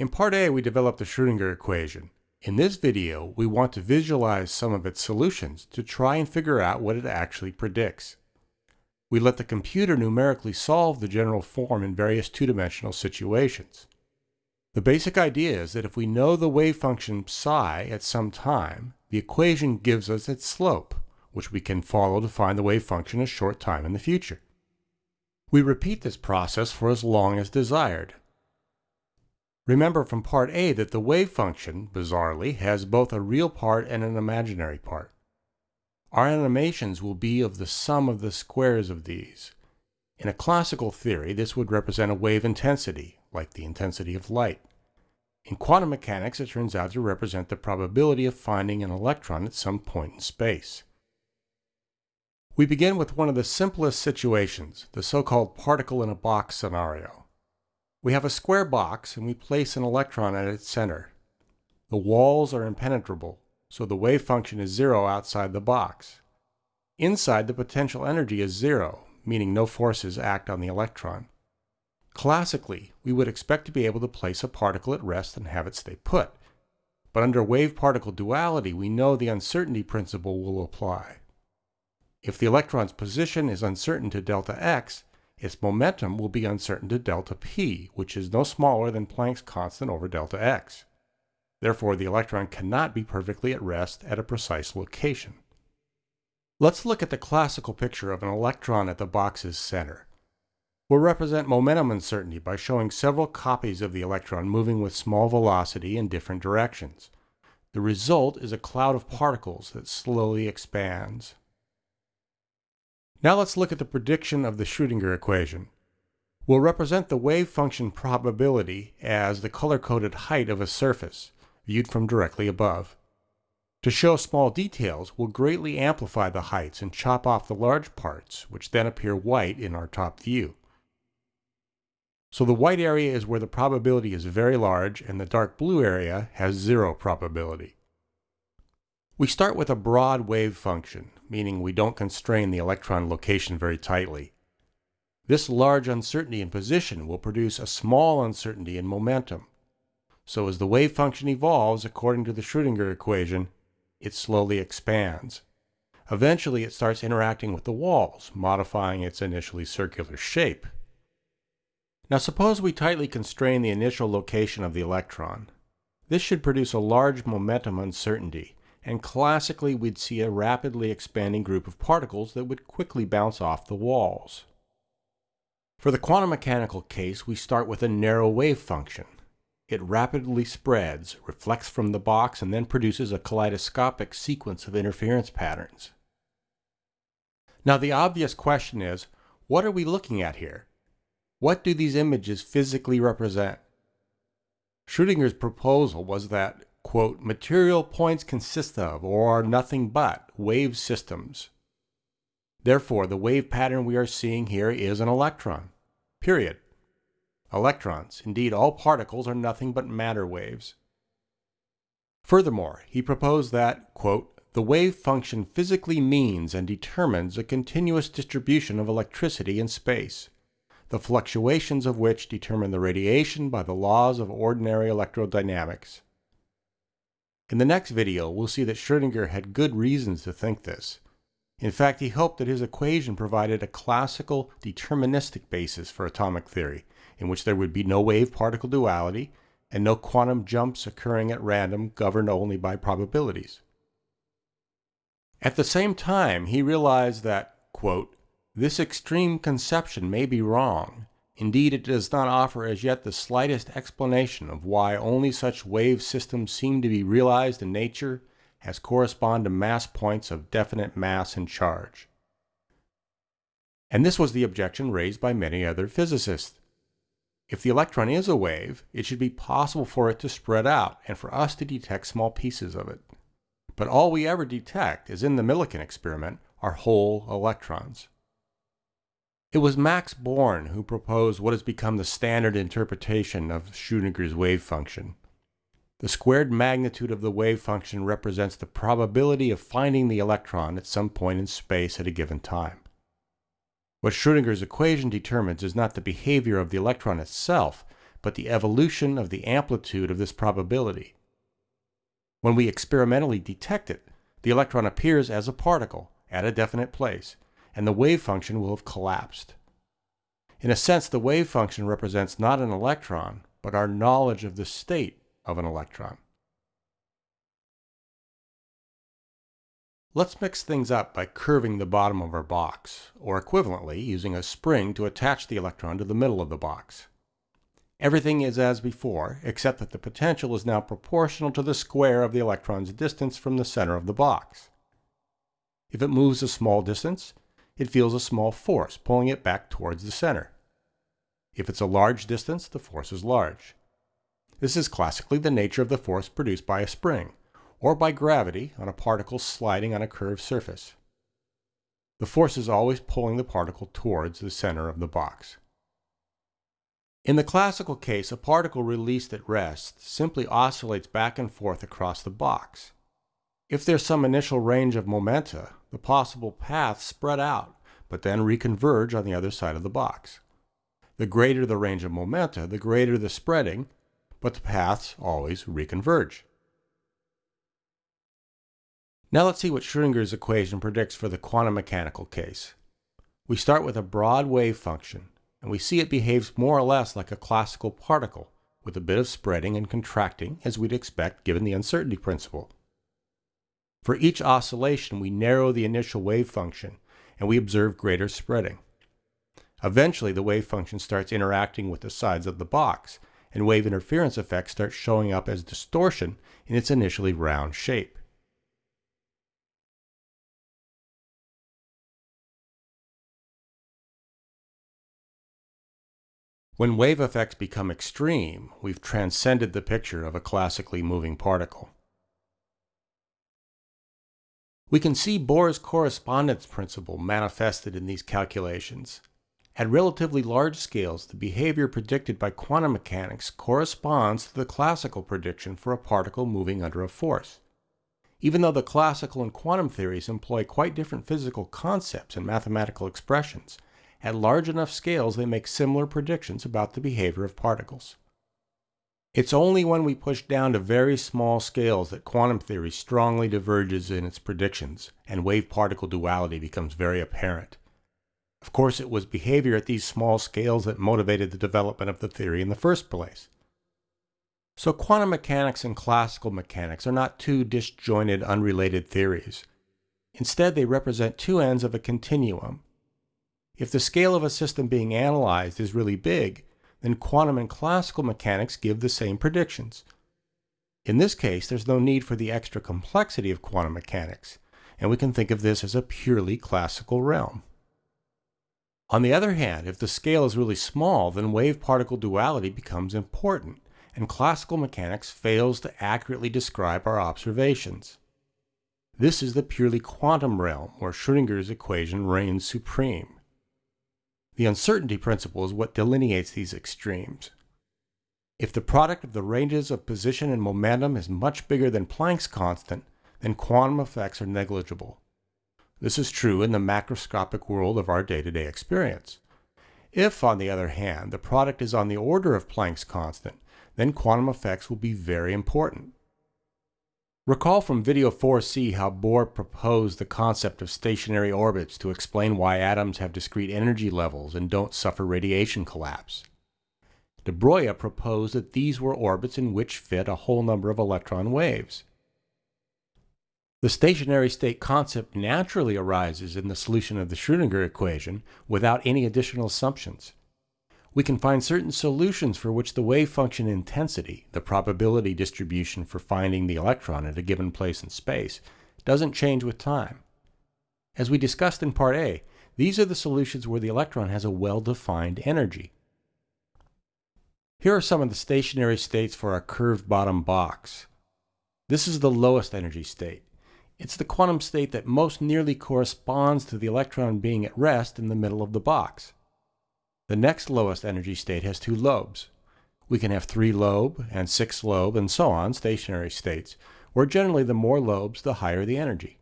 In part A, we developed the Schrödinger equation. In this video, we want to visualize some of its solutions to try and figure out what it actually predicts. We let the computer numerically solve the general form in various two-dimensional situations. The basic idea is that if we know the wave function psi at some time, the equation gives us its slope, which we can follow to find the wave function a short time in the future. We repeat this process for as long as desired. Remember from part A that the wave function, bizarrely, has both a real part and an imaginary part. Our animations will be of the sum of the squares of these. In a classical theory, this would represent a wave intensity, like the intensity of light. In quantum mechanics, it turns out to represent the probability of finding an electron at some point in space. We begin with one of the simplest situations, the so-called particle in a box scenario. We have a square box and we place an electron at its center. The walls are impenetrable, so the wave function is zero outside the box. Inside, the potential energy is zero, meaning no forces act on the electron. Classically, we would expect to be able to place a particle at rest and have it stay put. But under wave-particle duality, we know the uncertainty principle will apply. If the electron's position is uncertain to delta x, its momentum will be uncertain to delta p, which is no smaller than Planck's constant over delta x. Therefore, the electron cannot be perfectly at rest at a precise location. Let's look at the classical picture of an electron at the box's center. We'll represent momentum uncertainty by showing several copies of the electron moving with small velocity in different directions. The result is a cloud of particles that slowly expands. Now let's look at the prediction of the Schrödinger equation. We'll represent the wave function probability as the color-coded height of a surface, viewed from directly above. To show small details, we'll greatly amplify the heights and chop off the large parts, which then appear white in our top view. So the white area is where the probability is very large and the dark blue area has zero probability. We start with a broad wave function, meaning we don't constrain the electron location very tightly. This large uncertainty in position will produce a small uncertainty in momentum. So as the wave function evolves according to the Schrödinger equation, it slowly expands. Eventually it starts interacting with the walls, modifying its initially circular shape. Now suppose we tightly constrain the initial location of the electron. This should produce a large momentum uncertainty, and classically we'd see a rapidly expanding group of particles that would quickly bounce off the walls. For the quantum mechanical case, we start with a narrow wave function. It rapidly spreads, reflects from the box, and then produces a kaleidoscopic sequence of interference patterns. Now the obvious question is, what are we looking at here? What do these images physically represent? Schrödinger's proposal was that quote, material points consist of, or are nothing but, wave systems. Therefore, the wave pattern we are seeing here is an electron. Period. Electrons, indeed all particles, are nothing but matter waves. Furthermore, he proposed that, quote, the wave function physically means and determines a continuous distribution of electricity in space, the fluctuations of which determine the radiation by the laws of ordinary electrodynamics. In the next video, we'll see that Schrödinger had good reasons to think this. In fact, he hoped that his equation provided a classical deterministic basis for atomic theory, in which there would be no wave-particle duality and no quantum jumps occurring at random governed only by probabilities. At the same time, he realized that, quote, this extreme conception may be wrong, Indeed, it does not offer as yet the slightest explanation of why only such wave systems seem to be realized in nature as correspond to mass points of definite mass and charge. And this was the objection raised by many other physicists. If the electron is a wave, it should be possible for it to spread out and for us to detect small pieces of it. But all we ever detect, as in the Millikan experiment, are whole electrons. It was Max Born who proposed what has become the standard interpretation of Schrödinger's wave function. The squared magnitude of the wave function represents the probability of finding the electron at some point in space at a given time. What Schrödinger's equation determines is not the behavior of the electron itself, but the evolution of the amplitude of this probability. When we experimentally detect it, the electron appears as a particle at a definite place, and the wave function will have collapsed. In a sense, the wave function represents not an electron, but our knowledge of the state of an electron. Let's mix things up by curving the bottom of our box, or equivalently, using a spring to attach the electron to the middle of the box. Everything is as before, except that the potential is now proportional to the square of the electron's distance from the center of the box. If it moves a small distance, it feels a small force pulling it back towards the center. If it's a large distance, the force is large. This is classically the nature of the force produced by a spring, or by gravity on a particle sliding on a curved surface. The force is always pulling the particle towards the center of the box. In the classical case, a particle released at rest simply oscillates back and forth across the box. If there's some initial range of momenta, the possible paths spread out, but then reconverge on the other side of the box. The greater the range of momenta, the greater the spreading, but the paths always reconverge. Now let's see what Schrodinger's equation predicts for the quantum mechanical case. We start with a broad wave function, and we see it behaves more or less like a classical particle, with a bit of spreading and contracting as we'd expect given the uncertainty principle. For each oscillation, we narrow the initial wave function, and we observe greater spreading. Eventually, the wave function starts interacting with the sides of the box, and wave interference effects start showing up as distortion in its initially round shape. When wave effects become extreme, we've transcended the picture of a classically moving particle. We can see Bohr's correspondence principle manifested in these calculations. At relatively large scales, the behavior predicted by quantum mechanics corresponds to the classical prediction for a particle moving under a force. Even though the classical and quantum theories employ quite different physical concepts and mathematical expressions, at large enough scales, they make similar predictions about the behavior of particles. It's only when we push down to very small scales that quantum theory strongly diverges in its predictions, and wave-particle duality becomes very apparent. Of course, it was behavior at these small scales that motivated the development of the theory in the first place. So quantum mechanics and classical mechanics are not two disjointed, unrelated theories. Instead, they represent two ends of a continuum, if the scale of a system being analyzed is really big, then quantum and classical mechanics give the same predictions. In this case, there's no need for the extra complexity of quantum mechanics, and we can think of this as a purely classical realm. On the other hand, if the scale is really small, then wave-particle duality becomes important, and classical mechanics fails to accurately describe our observations. This is the purely quantum realm where Schrödinger's equation reigns supreme. The uncertainty principle is what delineates these extremes. If the product of the ranges of position and momentum is much bigger than Planck's constant, then quantum effects are negligible. This is true in the macroscopic world of our day-to-day -day experience. If, on the other hand, the product is on the order of Planck's constant, then quantum effects will be very important. Recall from video 4c how Bohr proposed the concept of stationary orbits to explain why atoms have discrete energy levels and don't suffer radiation collapse. De Broglie proposed that these were orbits in which fit a whole number of electron waves. The stationary state concept naturally arises in the solution of the Schrödinger equation without any additional assumptions we can find certain solutions for which the wave function intensity, the probability distribution for finding the electron at a given place in space, doesn't change with time. As we discussed in Part A, these are the solutions where the electron has a well-defined energy. Here are some of the stationary states for our curved bottom box. This is the lowest energy state. It's the quantum state that most nearly corresponds to the electron being at rest in the middle of the box. The next lowest energy state has two lobes. We can have three lobe and six lobe and so on stationary states, where generally the more lobes, the higher the energy.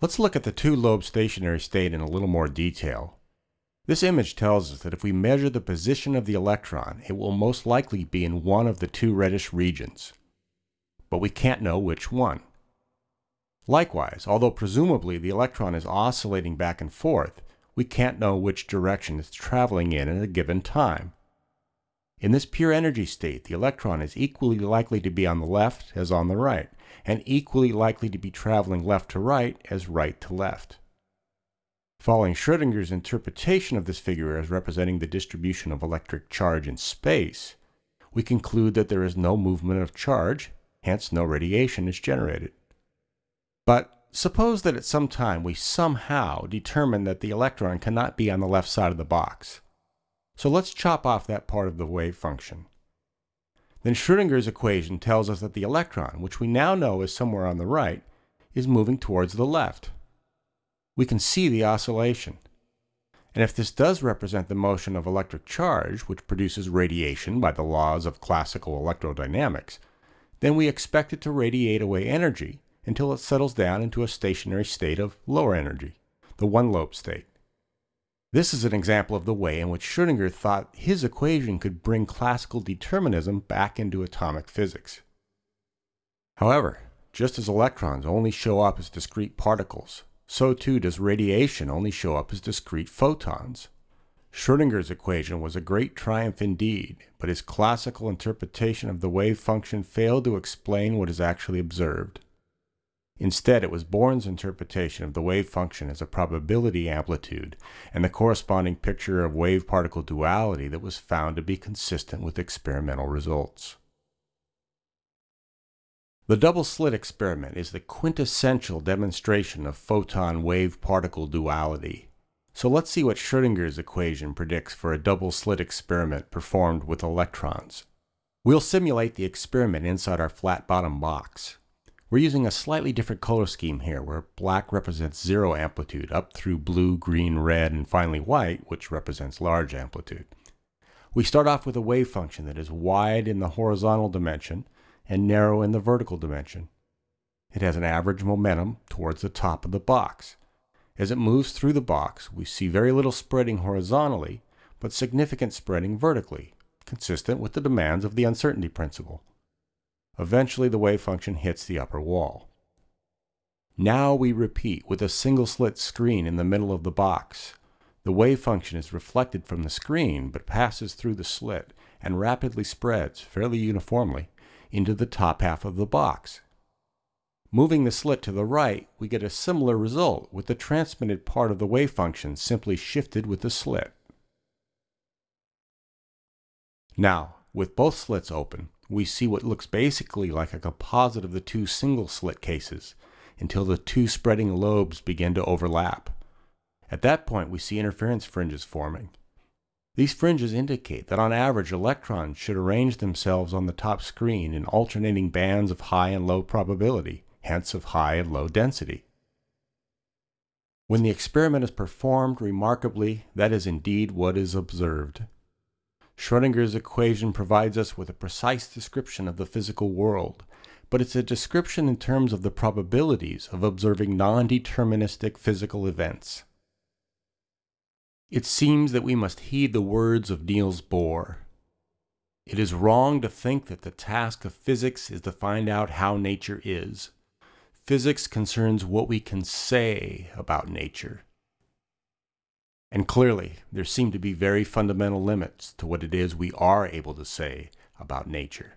Let's look at the two lobe stationary state in a little more detail. This image tells us that if we measure the position of the electron, it will most likely be in one of the two reddish regions. But we can't know which one. Likewise, although presumably the electron is oscillating back and forth, we can't know which direction it's traveling in at a given time. In this pure energy state, the electron is equally likely to be on the left as on the right, and equally likely to be traveling left to right as right to left. Following Schrodinger's interpretation of this figure as representing the distribution of electric charge in space, we conclude that there is no movement of charge, hence no radiation is generated. But suppose that at some time we somehow determine that the electron cannot be on the left side of the box. So let's chop off that part of the wave function. Then Schrodinger's equation tells us that the electron, which we now know is somewhere on the right, is moving towards the left. We can see the oscillation. And if this does represent the motion of electric charge, which produces radiation by the laws of classical electrodynamics, then we expect it to radiate away energy until it settles down into a stationary state of lower energy, the one-lobe state. This is an example of the way in which Schrödinger thought his equation could bring classical determinism back into atomic physics. However, just as electrons only show up as discrete particles, so too does radiation only show up as discrete photons. Schrödinger's equation was a great triumph indeed, but his classical interpretation of the wave function failed to explain what is actually observed. Instead, it was Born's interpretation of the wave function as a probability amplitude and the corresponding picture of wave-particle duality that was found to be consistent with experimental results. The double-slit experiment is the quintessential demonstration of photon-wave-particle duality. So let's see what Schrödinger's equation predicts for a double-slit experiment performed with electrons. We'll simulate the experiment inside our flat bottom box. We're using a slightly different color scheme here, where black represents zero amplitude, up through blue, green, red, and finally white, which represents large amplitude. We start off with a wave function that is wide in the horizontal dimension and narrow in the vertical dimension. It has an average momentum towards the top of the box. As it moves through the box, we see very little spreading horizontally, but significant spreading vertically, consistent with the demands of the uncertainty principle. Eventually the wave function hits the upper wall. Now we repeat with a single slit screen in the middle of the box. The wave function is reflected from the screen but passes through the slit and rapidly spreads, fairly uniformly, into the top half of the box. Moving the slit to the right, we get a similar result with the transmitted part of the wave function simply shifted with the slit. Now, with both slits open, we see what looks basically like a composite of the two single slit cases until the two spreading lobes begin to overlap. At that point, we see interference fringes forming. These fringes indicate that on average electrons should arrange themselves on the top screen in alternating bands of high and low probability, hence of high and low density. When the experiment is performed remarkably, that is indeed what is observed. Schrodinger's equation provides us with a precise description of the physical world, but it's a description in terms of the probabilities of observing non-deterministic physical events. It seems that we must heed the words of Niels Bohr. It is wrong to think that the task of physics is to find out how nature is. Physics concerns what we can say about nature. And clearly, there seem to be very fundamental limits to what it is we are able to say about nature.